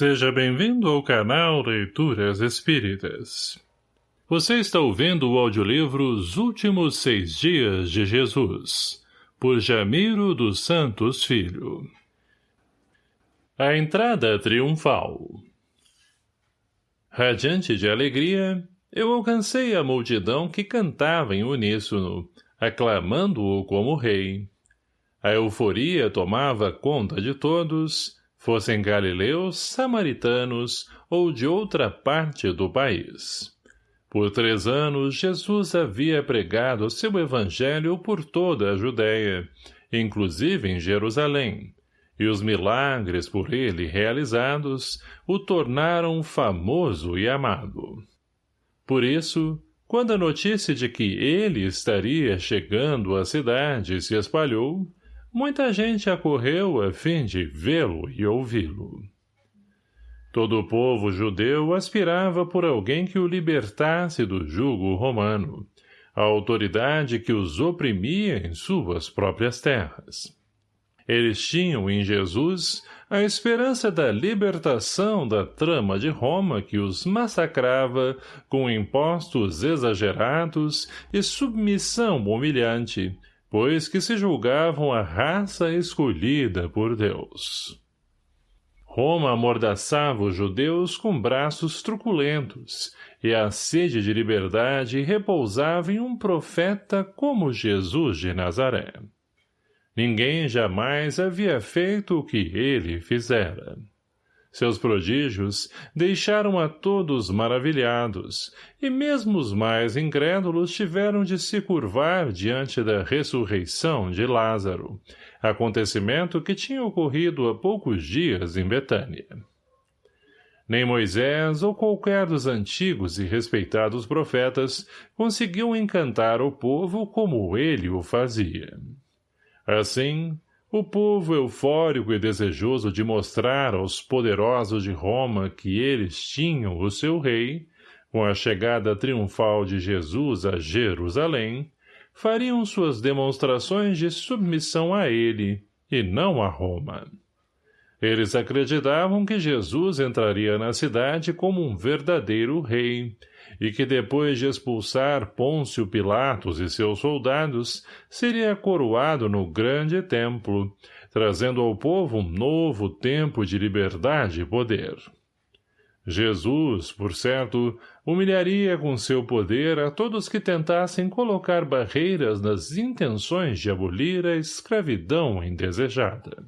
Seja bem-vindo ao canal Leituras Espíritas. Você está ouvindo o audiolivro Os Últimos Seis Dias de Jesus, por Jamiro dos Santos Filho. A entrada triunfal Radiante de alegria, eu alcancei a multidão que cantava em uníssono, aclamando-o como rei. A euforia tomava conta de todos, fossem galileus, samaritanos ou de outra parte do país. Por três anos, Jesus havia pregado seu evangelho por toda a Judéia, inclusive em Jerusalém, e os milagres por ele realizados o tornaram famoso e amado. Por isso, quando a notícia de que ele estaria chegando à cidade se espalhou, Muita gente acorreu a fim de vê-lo e ouvi-lo. Todo o povo judeu aspirava por alguém que o libertasse do jugo romano, a autoridade que os oprimia em suas próprias terras. Eles tinham em Jesus a esperança da libertação da trama de Roma que os massacrava com impostos exagerados e submissão humilhante, pois que se julgavam a raça escolhida por Deus. Roma amordaçava os judeus com braços truculentos, e a sede de liberdade repousava em um profeta como Jesus de Nazaré. Ninguém jamais havia feito o que ele fizera. Seus prodígios deixaram a todos maravilhados, e mesmo os mais incrédulos tiveram de se curvar diante da ressurreição de Lázaro, acontecimento que tinha ocorrido há poucos dias em Betânia. Nem Moisés ou qualquer dos antigos e respeitados profetas conseguiu encantar o povo como ele o fazia. Assim, o povo eufórico e desejoso de mostrar aos poderosos de Roma que eles tinham o seu rei, com a chegada triunfal de Jesus a Jerusalém, fariam suas demonstrações de submissão a ele, e não a Roma. Eles acreditavam que Jesus entraria na cidade como um verdadeiro rei, e que depois de expulsar Pôncio Pilatos e seus soldados, seria coroado no grande templo, trazendo ao povo um novo tempo de liberdade e poder. Jesus, por certo, humilharia com seu poder a todos que tentassem colocar barreiras nas intenções de abolir a escravidão indesejada.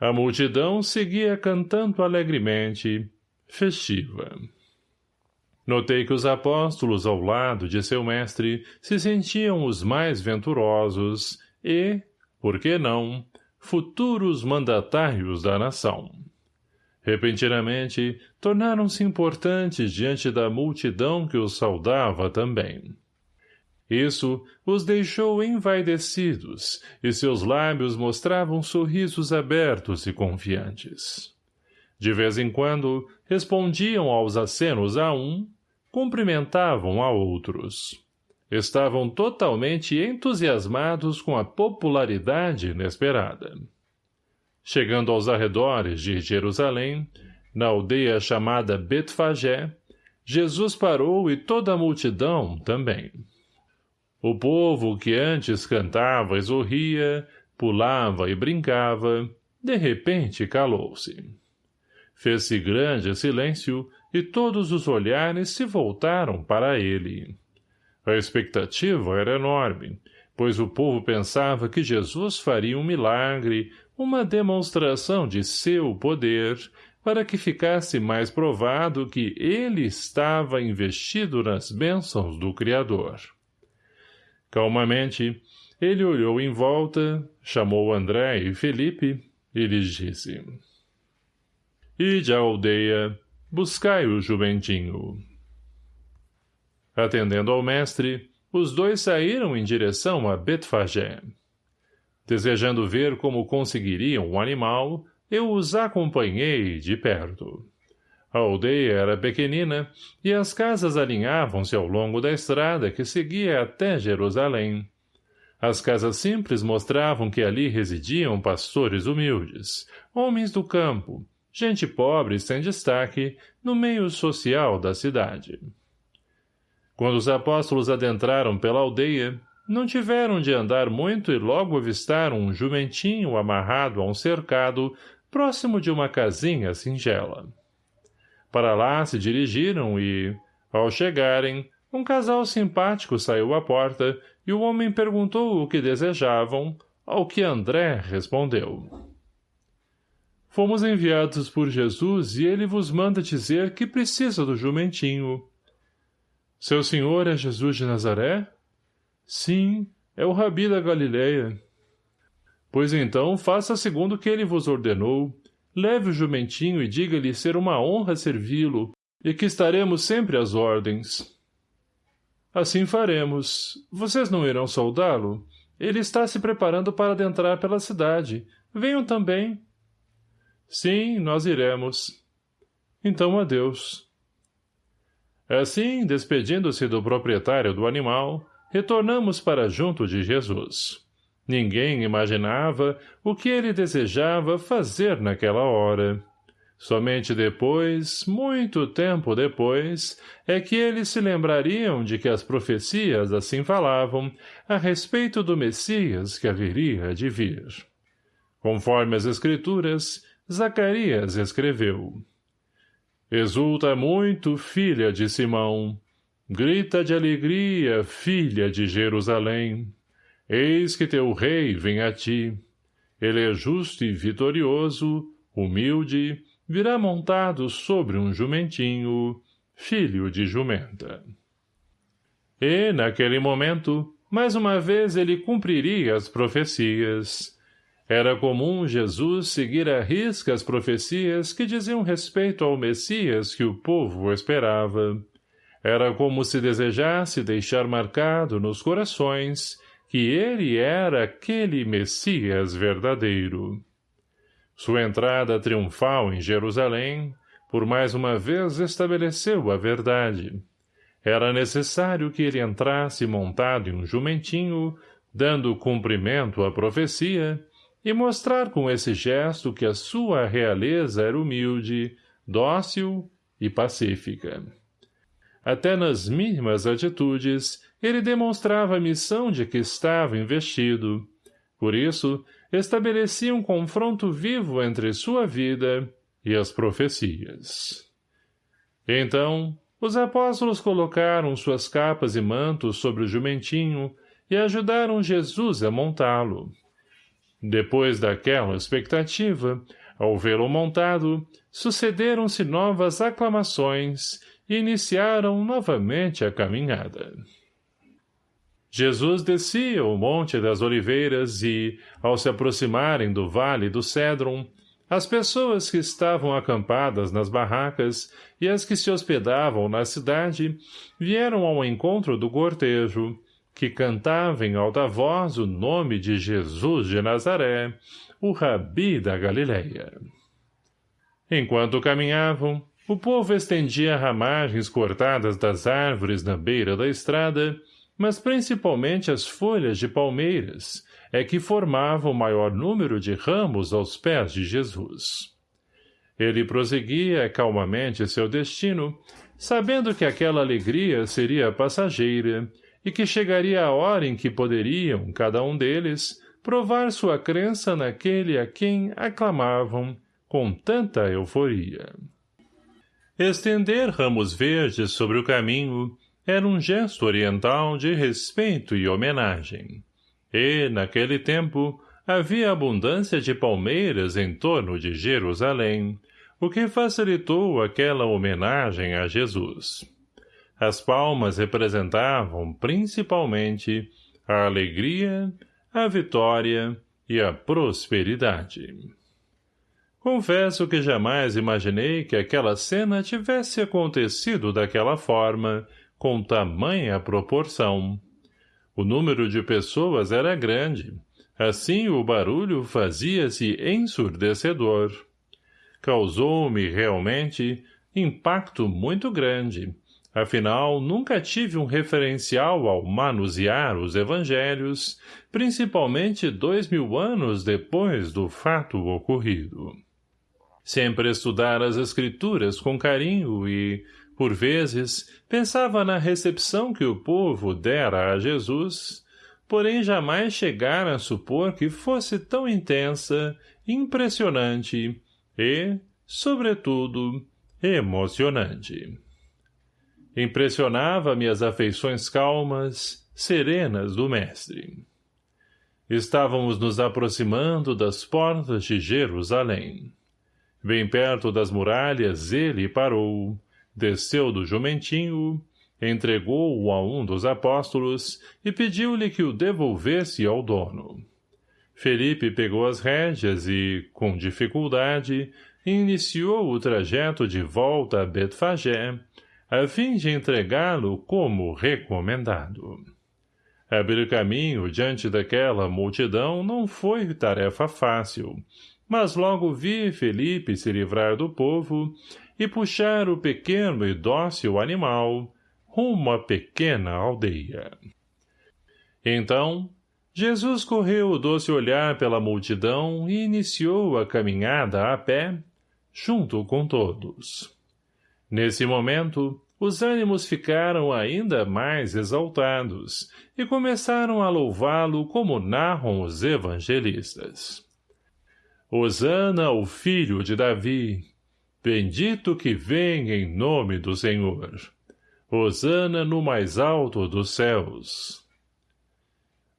A multidão seguia cantando alegremente, festiva. Notei que os apóstolos ao lado de seu mestre se sentiam os mais venturosos e, por que não, futuros mandatários da nação. Repentinamente, tornaram-se importantes diante da multidão que os saudava também. Isso os deixou envaidecidos, e seus lábios mostravam sorrisos abertos e confiantes. De vez em quando, respondiam aos acenos a um, cumprimentavam a outros. Estavam totalmente entusiasmados com a popularidade inesperada. Chegando aos arredores de Jerusalém, na aldeia chamada Betfagé, Jesus parou e toda a multidão também. O povo que antes cantava e sorria, pulava e brincava, de repente calou-se. Fez-se grande silêncio e todos os olhares se voltaram para ele. A expectativa era enorme, pois o povo pensava que Jesus faria um milagre, uma demonstração de seu poder, para que ficasse mais provado que ele estava investido nas bênçãos do Criador. Calmamente, ele olhou em volta, chamou André e Felipe e lhes disse Ide à aldeia, Buscai o jumentinho. Atendendo ao mestre, os dois saíram em direção a Betfagé. Desejando ver como conseguiriam o animal, eu os acompanhei de perto. A aldeia era pequenina e as casas alinhavam-se ao longo da estrada que seguia até Jerusalém. As casas simples mostravam que ali residiam pastores humildes, homens do campo, gente pobre sem destaque, no meio social da cidade. Quando os apóstolos adentraram pela aldeia, não tiveram de andar muito e logo avistaram um jumentinho amarrado a um cercado próximo de uma casinha singela. Para lá se dirigiram e, ao chegarem, um casal simpático saiu à porta e o homem perguntou o que desejavam, ao que André respondeu. Fomos enviados por Jesus e ele vos manda dizer que precisa do jumentinho. Seu senhor é Jesus de Nazaré? Sim, é o rabi da Galileia. Pois então, faça segundo o que ele vos ordenou, leve o jumentinho e diga-lhe ser uma honra servi-lo, e que estaremos sempre às ordens. Assim faremos. Vocês não irão soldá-lo? Ele está se preparando para adentrar pela cidade. Venham também. Sim, nós iremos. Então, adeus. Assim, despedindo-se do proprietário do animal, retornamos para junto de Jesus. Ninguém imaginava o que ele desejava fazer naquela hora. Somente depois, muito tempo depois, é que eles se lembrariam de que as profecias assim falavam a respeito do Messias que haveria de vir. Conforme as Escrituras, Zacarias escreveu. Exulta muito, filha de Simão. Grita de alegria, filha de Jerusalém. Eis que teu rei vem a ti. Ele é justo e vitorioso, humilde, virá montado sobre um jumentinho, filho de jumenta. E, naquele momento, mais uma vez ele cumpriria as profecias. Era comum Jesus seguir à risca as profecias que diziam respeito ao Messias que o povo esperava. Era como se desejasse deixar marcado nos corações que ele era aquele Messias verdadeiro. Sua entrada triunfal em Jerusalém, por mais uma vez estabeleceu a verdade. Era necessário que ele entrasse montado em um jumentinho, dando cumprimento à profecia, e mostrar com esse gesto que a sua realeza era humilde, dócil e pacífica. Até nas mínimas atitudes, ele demonstrava a missão de que estava investido. Por isso, estabelecia um confronto vivo entre sua vida e as profecias. Então, os apóstolos colocaram suas capas e mantos sobre o jumentinho e ajudaram Jesus a montá-lo. Depois daquela expectativa, ao vê-lo montado, sucederam-se novas aclamações e iniciaram novamente a caminhada. Jesus descia o Monte das Oliveiras e, ao se aproximarem do Vale do Cédron, as pessoas que estavam acampadas nas barracas e as que se hospedavam na cidade vieram ao encontro do cortejo, que cantava em alta voz o nome de Jesus de Nazaré, o rabi da Galileia. Enquanto caminhavam, o povo estendia ramagens cortadas das árvores na beira da estrada, mas principalmente as folhas de palmeiras, é que formavam o maior número de ramos aos pés de Jesus. Ele prosseguia calmamente seu destino, sabendo que aquela alegria seria passageira e que chegaria a hora em que poderiam, cada um deles, provar sua crença naquele a quem aclamavam com tanta euforia. Estender ramos verdes sobre o caminho era um gesto oriental de respeito e homenagem. E, naquele tempo, havia abundância de palmeiras em torno de Jerusalém, o que facilitou aquela homenagem a Jesus. As palmas representavam, principalmente, a alegria, a vitória e a prosperidade. Confesso que jamais imaginei que aquela cena tivesse acontecido daquela forma, com tamanha proporção. O número de pessoas era grande, assim o barulho fazia-se ensurdecedor. Causou-me, realmente, impacto muito grande, Afinal, nunca tive um referencial ao manusear os evangelhos, principalmente dois mil anos depois do fato ocorrido. Sempre estudara as escrituras com carinho e, por vezes, pensava na recepção que o povo dera a Jesus, porém jamais chegara a supor que fosse tão intensa, impressionante e, sobretudo, emocionante. Impressionava-me as afeições calmas, serenas do mestre. Estávamos nos aproximando das portas de Jerusalém. Bem perto das muralhas ele parou, desceu do jumentinho, entregou-o a um dos apóstolos e pediu-lhe que o devolvesse ao dono. Felipe pegou as rédeas e, com dificuldade, iniciou o trajeto de volta a Betfagé, a fim de entregá-lo como recomendado. Abrir caminho diante daquela multidão não foi tarefa fácil, mas logo vi Felipe se livrar do povo e puxar o pequeno e dócil animal rumo à pequena aldeia. Então, Jesus correu o doce olhar pela multidão e iniciou a caminhada a pé, junto com todos. Nesse momento, os ânimos ficaram ainda mais exaltados e começaram a louvá-lo como narram os evangelistas. Hosana ao filho de Davi, bendito que vem em nome do Senhor. Hosana no mais alto dos céus.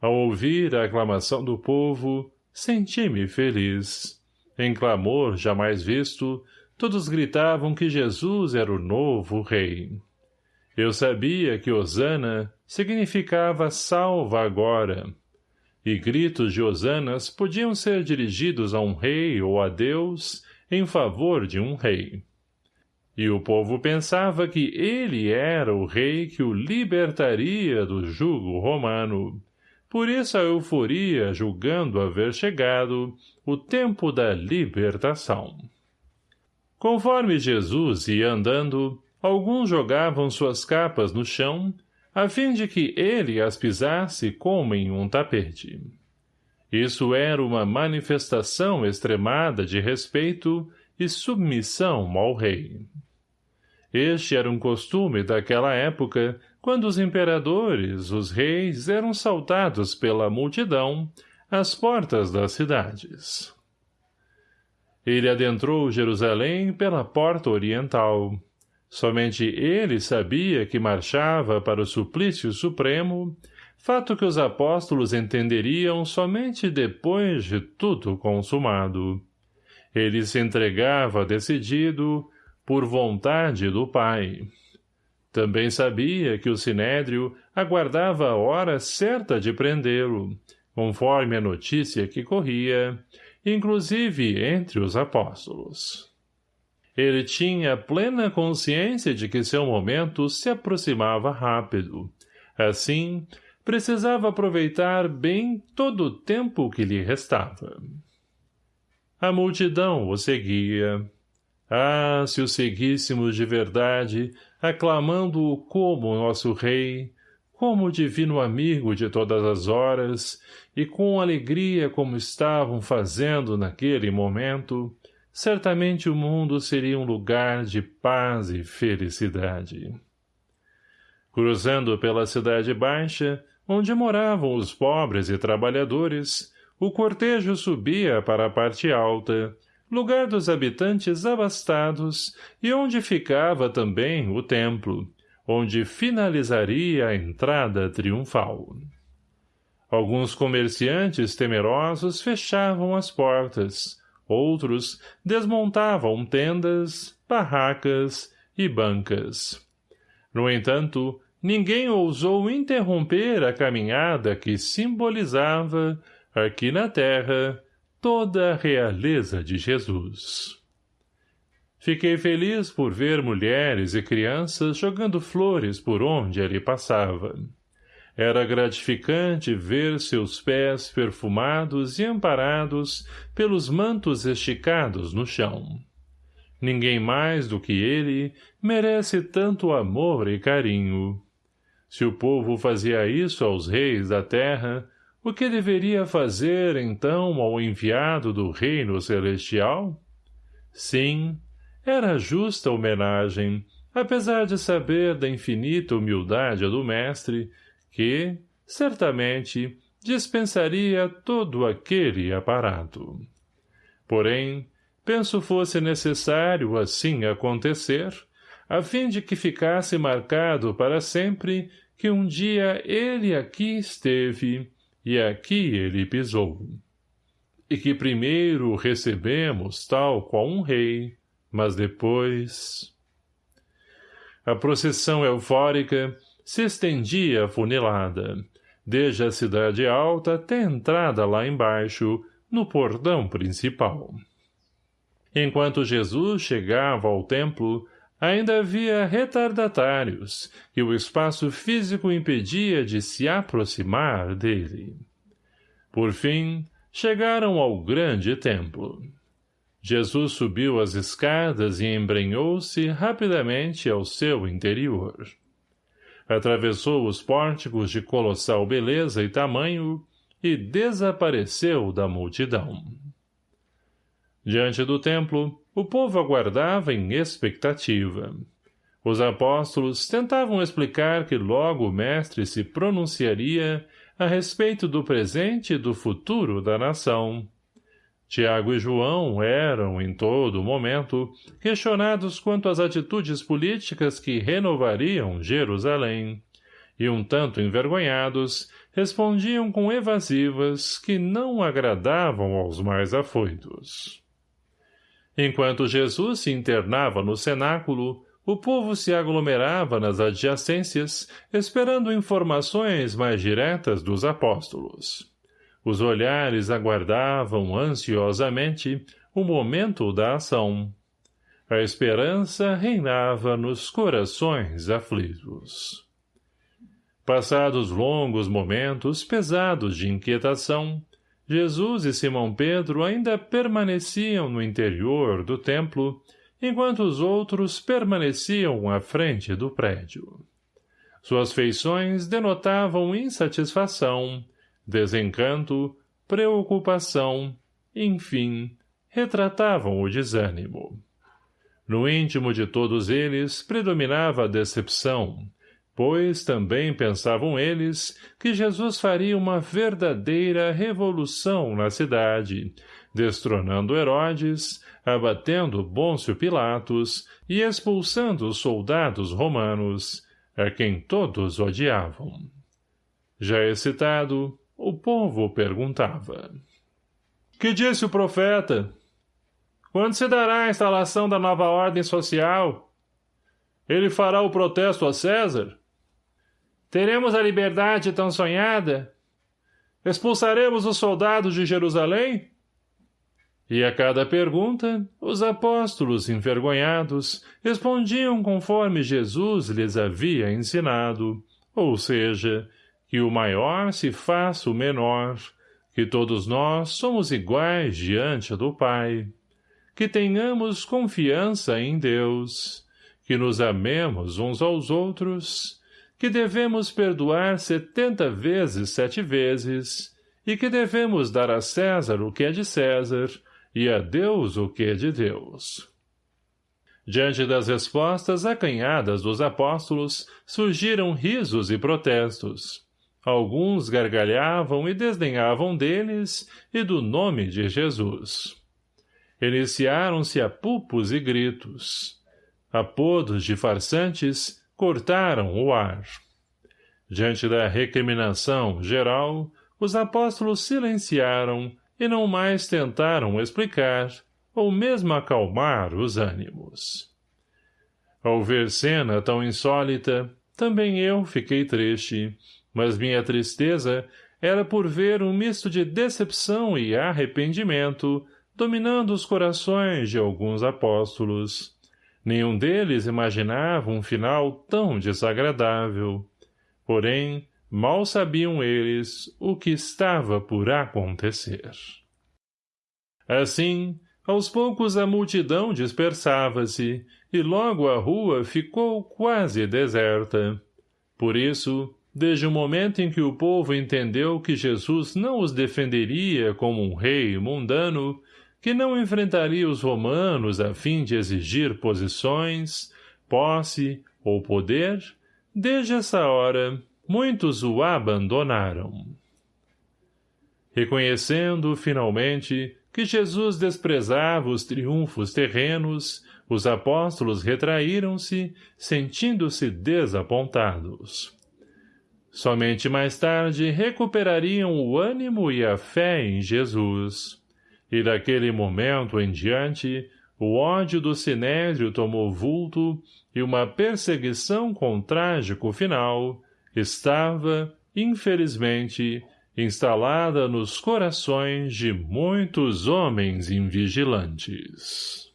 Ao ouvir a aclamação do povo, senti-me feliz. Em clamor jamais visto, Todos gritavam que Jesus era o novo rei. Eu sabia que Osana significava salva agora, e gritos de Osanas podiam ser dirigidos a um rei ou a Deus em favor de um rei. E o povo pensava que ele era o rei que o libertaria do jugo romano. Por isso a euforia julgando haver chegado o tempo da libertação. Conforme Jesus ia andando, alguns jogavam suas capas no chão, a fim de que ele as pisasse como em um tapete. Isso era uma manifestação extremada de respeito e submissão ao rei. Este era um costume daquela época, quando os imperadores, os reis, eram saltados pela multidão às portas das cidades. Ele adentrou Jerusalém pela porta oriental. Somente ele sabia que marchava para o suplício supremo, fato que os apóstolos entenderiam somente depois de tudo consumado. Ele se entregava decidido por vontade do Pai. Também sabia que o Sinédrio aguardava a hora certa de prendê-lo, conforme a notícia que corria, inclusive entre os apóstolos. Ele tinha plena consciência de que seu momento se aproximava rápido. Assim, precisava aproveitar bem todo o tempo que lhe restava. A multidão o seguia. Ah, se o seguíssemos de verdade, aclamando-o como nosso rei, como divino amigo de todas as horas, e com alegria como estavam fazendo naquele momento, certamente o mundo seria um lugar de paz e felicidade. Cruzando pela cidade baixa, onde moravam os pobres e trabalhadores, o cortejo subia para a parte alta, lugar dos habitantes abastados e onde ficava também o templo, onde finalizaria a entrada triunfal. Alguns comerciantes temerosos fechavam as portas, outros desmontavam tendas, barracas e bancas. No entanto, ninguém ousou interromper a caminhada que simbolizava, aqui na terra, toda a realeza de Jesus. Fiquei feliz por ver mulheres e crianças jogando flores por onde ele passava. Era gratificante ver seus pés perfumados e amparados pelos mantos esticados no chão. Ninguém mais do que ele merece tanto amor e carinho. Se o povo fazia isso aos reis da terra, o que deveria fazer, então, ao enviado do reino celestial? Sim, era justa homenagem, apesar de saber da infinita humildade do mestre, que, certamente, dispensaria todo aquele aparato. Porém, penso fosse necessário assim acontecer, a fim de que ficasse marcado para sempre que um dia ele aqui esteve e aqui ele pisou. E que primeiro recebemos tal qual um rei, mas depois... A procissão eufórica se estendia afunilada, desde a cidade alta até a entrada lá embaixo, no portão principal. Enquanto Jesus chegava ao templo, ainda havia retardatários que o espaço físico impedia de se aproximar dele. Por fim, chegaram ao grande templo. Jesus subiu as escadas e embrenhou-se rapidamente ao seu interior. Atravessou os pórticos de colossal beleza e tamanho e desapareceu da multidão. Diante do templo, o povo aguardava em expectativa. Os apóstolos tentavam explicar que logo o mestre se pronunciaria a respeito do presente e do futuro da nação. Tiago e João eram, em todo momento, questionados quanto às atitudes políticas que renovariam Jerusalém, e um tanto envergonhados, respondiam com evasivas que não agradavam aos mais afoitos. Enquanto Jesus se internava no cenáculo, o povo se aglomerava nas adjacências, esperando informações mais diretas dos apóstolos. Os olhares aguardavam ansiosamente o momento da ação. A esperança reinava nos corações aflitos. Passados longos momentos pesados de inquietação, Jesus e Simão Pedro ainda permaneciam no interior do templo, enquanto os outros permaneciam à frente do prédio. Suas feições denotavam insatisfação, desencanto, preocupação, enfim, retratavam o desânimo. No íntimo de todos eles predominava a decepção, pois também pensavam eles que Jesus faria uma verdadeira revolução na cidade, destronando Herodes, abatendo Bôncio Pilatos e expulsando os soldados romanos, a quem todos odiavam. Já excitado, o povo perguntava. Que disse o profeta? Quando se dará a instalação da nova ordem social? Ele fará o protesto a César? Teremos a liberdade tão sonhada? Expulsaremos os soldados de Jerusalém? E a cada pergunta, os apóstolos, envergonhados, respondiam conforme Jesus lhes havia ensinado, ou seja, que o maior se faça o menor, que todos nós somos iguais diante do Pai, que tenhamos confiança em Deus, que nos amemos uns aos outros, que devemos perdoar setenta vezes sete vezes, e que devemos dar a César o que é de César, e a Deus o que é de Deus. Diante das respostas acanhadas dos apóstolos, surgiram risos e protestos. Alguns gargalhavam e desdenhavam deles e do nome de Jesus. Iniciaram-se apupos e gritos. Apodos de farsantes cortaram o ar. Diante da recriminação geral, os apóstolos silenciaram e não mais tentaram explicar ou mesmo acalmar os ânimos. Ao ver cena tão insólita, também eu fiquei triste, mas minha tristeza era por ver um misto de decepção e arrependimento dominando os corações de alguns apóstolos. Nenhum deles imaginava um final tão desagradável. Porém, mal sabiam eles o que estava por acontecer. Assim, aos poucos a multidão dispersava-se, e logo a rua ficou quase deserta. Por isso, Desde o momento em que o povo entendeu que Jesus não os defenderia como um rei mundano, que não enfrentaria os romanos a fim de exigir posições, posse ou poder, desde essa hora, muitos o abandonaram. Reconhecendo, finalmente, que Jesus desprezava os triunfos terrenos, os apóstolos retraíram-se, sentindo-se desapontados. Somente mais tarde recuperariam o ânimo e a fé em Jesus. E daquele momento em diante, o ódio do Sinédrio tomou vulto e uma perseguição com trágico final estava, infelizmente, instalada nos corações de muitos homens invigilantes.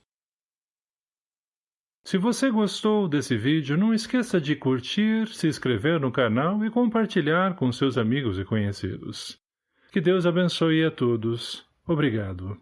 Se você gostou desse vídeo, não esqueça de curtir, se inscrever no canal e compartilhar com seus amigos e conhecidos. Que Deus abençoe a todos. Obrigado.